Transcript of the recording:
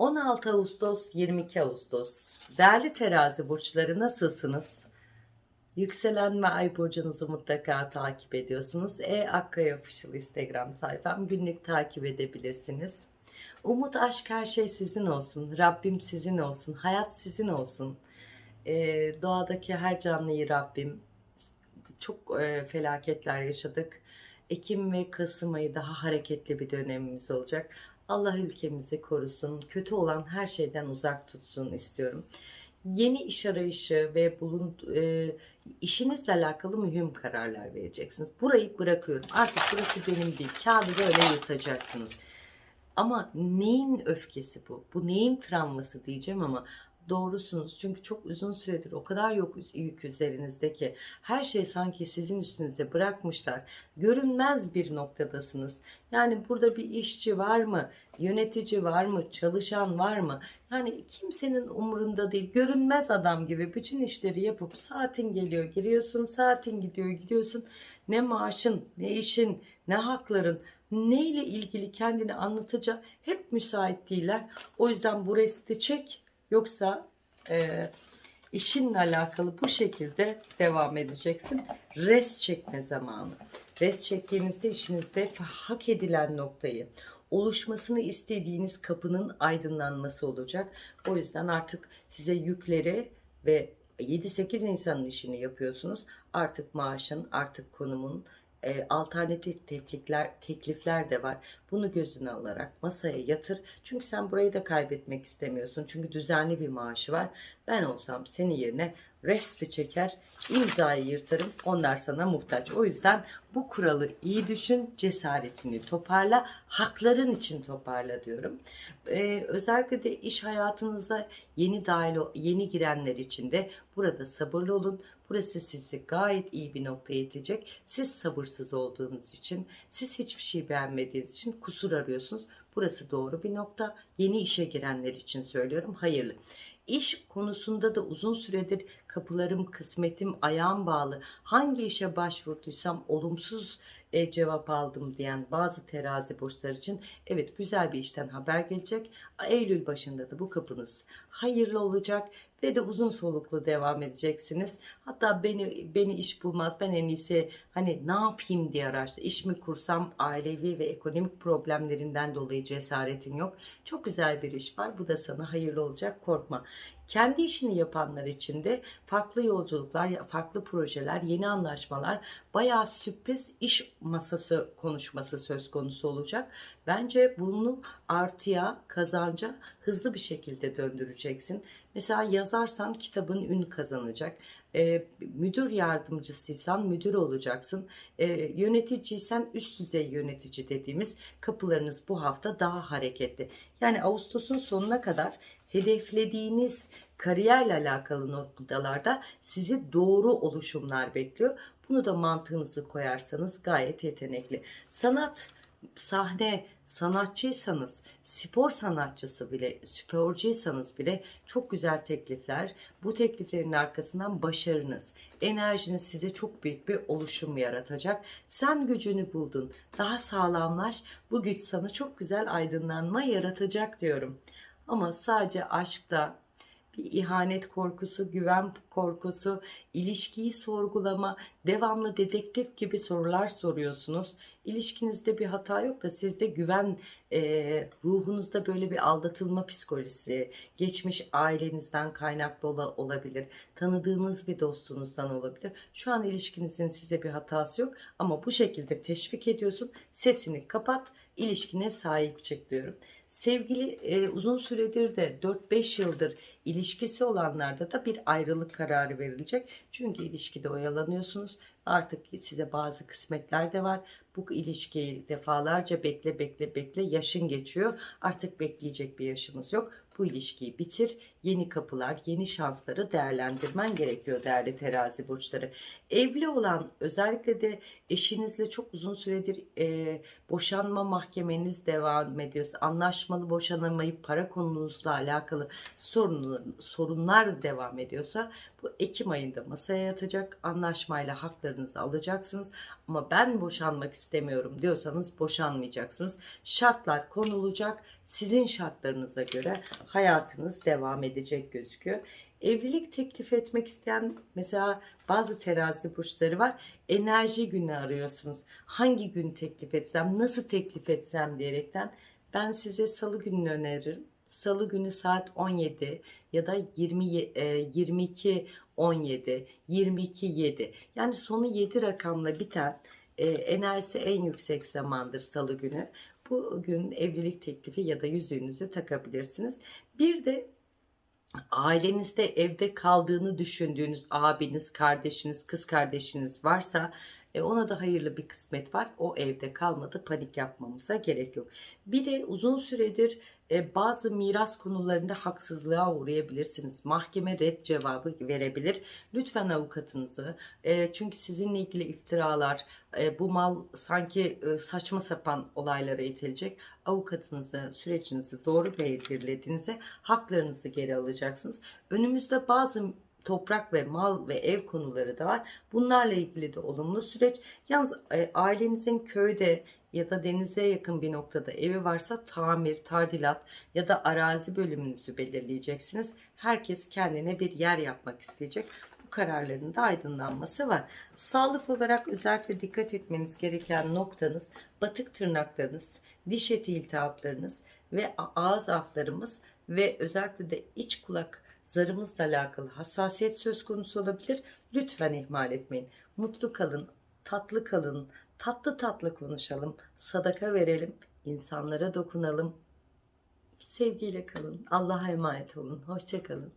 16 Ağustos 22 Ağustos değerli terazi burçları nasılsınız? Yükselen ve ay burcunuzu mutlaka takip ediyorsunuz. E Akkaya Official Instagram sayfam günlük takip edebilirsiniz. Umut, aşk her şey sizin olsun. Rabbim sizin olsun. Hayat sizin olsun. E, doğadaki her canlıyı Rabbim çok e, felaketler yaşadık. Ekim ve Kasım ayı daha hareketli bir dönemimiz olacak. Allah ülkemizi korusun. Kötü olan her şeyden uzak tutsun istiyorum. Yeni iş arayışı ve bulun e, işinizle alakalı mühim kararlar vereceksiniz. Burayı bırakıyorum. Artık burası benim değil. Kağıdı böyle yırtacaksınız. Ama neyin öfkesi bu? Bu neyin travması diyeceğim ama doğrusunuz. Çünkü çok uzun süredir o kadar yok yük üzerinizde ki her şey sanki sizin üstünüze bırakmışlar. Görünmez bir noktadasınız. Yani burada bir işçi var mı? Yönetici var mı? Çalışan var mı? Yani kimsenin umurunda değil. Görünmez adam gibi bütün işleri yapıp saatin geliyor giriyorsun, saatin gidiyor gidiyorsun. Ne maaşın, ne işin, ne hakların neyle ilgili kendini anlatacak hep müsait değiller. O yüzden bu resti çek Yoksa e, işinle alakalı bu şekilde devam edeceksin. Res çekme zamanı. Res çektiğinizde işinizde hak edilen noktayı oluşmasını istediğiniz kapının aydınlanması olacak. O yüzden artık size yükleri ve 7-8 insanın işini yapıyorsunuz. Artık maaşın, artık konumun, e, alternatif teklifler, teklifler de var. Bunu gözüne alarak masaya yatır. Çünkü sen burayı da kaybetmek istemiyorsun. Çünkü düzenli bir maaşı var. Ben olsam senin yerine resti çeker, imzayı yırtarım. Onlar sana muhtaç. O yüzden bu kuralı iyi düşün, cesaretini toparla, hakların için toparla diyorum. Ee, özellikle de iş hayatınıza yeni dahil, yeni girenler için de burada sabırlı olun. Burası sizi gayet iyi bir noktaya itecek. Siz sabırsız olduğunuz için, siz hiçbir şey beğenmediğiniz için kusur arıyorsunuz. Burası doğru bir nokta. Yeni işe girenler için söylüyorum. Hayırlı. İş konusunda da uzun süredir kapılarım, kısmetim, ayağım bağlı. Hangi işe başvurduysam olumsuz e, cevap aldım diyen bazı terazi burçlar için evet güzel bir işten haber gelecek. Eylül başında da bu kapınız hayırlı olacak ve de uzun soluklu devam edeceksiniz. Hatta beni beni iş bulmaz. Ben en iyisi hani ne yapayım diye araştır. İş mi kursam ailevi ve ekonomik problemlerinden dolayı cesaretin yok. Çok güzel bir iş var. Bu da sana hayırlı olacak. Korkma. Kendi işini yapanlar için de farklı yolculuklar, farklı projeler, yeni anlaşmalar, bayağı sürpriz iş masası konuşması söz konusu olacak. Bence bunu artıya, kazanca hızlı bir şekilde döndüreceksin. Mesela yazarsan kitabın ün kazanacak. E, müdür yardımcısıysan müdür olacaksın. E, yöneticiysen üst düzey yönetici dediğimiz kapılarınız bu hafta daha hareketli. Yani Ağustos'un sonuna kadar hedeflediğiniz kariyerle alakalı noktalarda sizi doğru oluşumlar bekliyor. Bunu da mantığınızı koyarsanız gayet yetenekli. Sanat sahne sanatçıysanız, spor sanatçısı bile, sporcuysanız bile çok güzel teklifler. Bu tekliflerin arkasından başarınız, enerjiniz size çok büyük bir oluşum yaratacak. Sen gücünü buldun, daha sağlamlaş. Bu güç sana çok güzel aydınlanma yaratacak diyorum. Ama sadece aşkta, bir ihanet korkusu, güven korkusu, ilişkiyi sorgulama, devamlı dedektif gibi sorular soruyorsunuz. İlişkinizde bir hata yok da sizde güven, e, ruhunuzda böyle bir aldatılma psikolojisi, geçmiş ailenizden kaynaklı olabilir, tanıdığınız bir dostunuzdan olabilir. Şu an ilişkinizin size bir hatası yok ama bu şekilde teşvik ediyorsun. Sesini kapat, ilişkine sahip çık diyorum. Sevgili e, uzun süredir de 4-5 yıldır ilişkisi olanlarda da bir ayrılık kararı verilecek. Çünkü ilişkide oyalanıyorsunuz. Artık size bazı kısmetler de var. Bu ilişkiyi defalarca bekle bekle bekle yaşın geçiyor. Artık bekleyecek bir yaşımız yok. Bu ilişkiyi bitir. Yeni kapılar, yeni şansları değerlendirmen gerekiyor değerli terazi burçları. Evli olan özellikle de eşinizle çok uzun süredir e, boşanma mahkemeniz devam ediyorsa, anlaşmalı boşanamayıp para konunuzla alakalı sorun, sorunlar devam ediyorsa bu Ekim ayında masaya yatacak anlaşmayla hakları haklarınızı alacaksınız. Ama ben boşanmak istemiyorum diyorsanız boşanmayacaksınız. Şartlar konulacak. Sizin şartlarınıza göre hayatınız devam edecek gözüküyor. Evlilik teklif etmek isteyen mesela bazı terazi burçları var. Enerji günü arıyorsunuz. Hangi gün teklif etsem, nasıl teklif etsem diyerekten ben size salı gününü öneririm. Salı günü saat 17 ya da 20 e, 22 17 22 7 yani sonu 7 rakamla biten e, enerjisi en yüksek zamandır salı günü. Bugün evlilik teklifi ya da yüzüğünüzü takabilirsiniz. Bir de ailenizde evde kaldığını düşündüğünüz abiniz, kardeşiniz, kız kardeşiniz varsa e, ona da hayırlı bir kısmet var. O evde kalmadı. Panik yapmamıza gerek yok. Bir de uzun süredir e, bazı miras konularında haksızlığa uğrayabilirsiniz. Mahkeme red cevabı verebilir. Lütfen avukatınızı e, çünkü sizinle ilgili iftiralar e, bu mal sanki e, saçma sapan olaylara itilecek. Avukatınızı sürecinizi doğru belirlediğinizde haklarınızı geri alacaksınız. Önümüzde bazı toprak ve mal ve ev konuları da var. Bunlarla ilgili de olumlu süreç. Yalnız e, ailenizin köyde ya da denize yakın bir noktada evi varsa tamir, tadilat ya da arazi bölümünüzü belirleyeceksiniz. Herkes kendine bir yer yapmak isteyecek. Bu kararların da aydınlanması var. Sağlık olarak özellikle dikkat etmeniz gereken noktanız batık tırnaklarınız, diş eti iltihaplarınız ve ağız aflarımız ve özellikle de iç kulak zarımızla alakalı hassasiyet söz konusu olabilir. Lütfen ihmal etmeyin. Mutlu kalın, tatlı kalın, tatlı tatlı konuşalım, sadaka verelim, insanlara dokunalım. Sevgiyle kalın. Allah'a emanet olun. Hoşçakalın.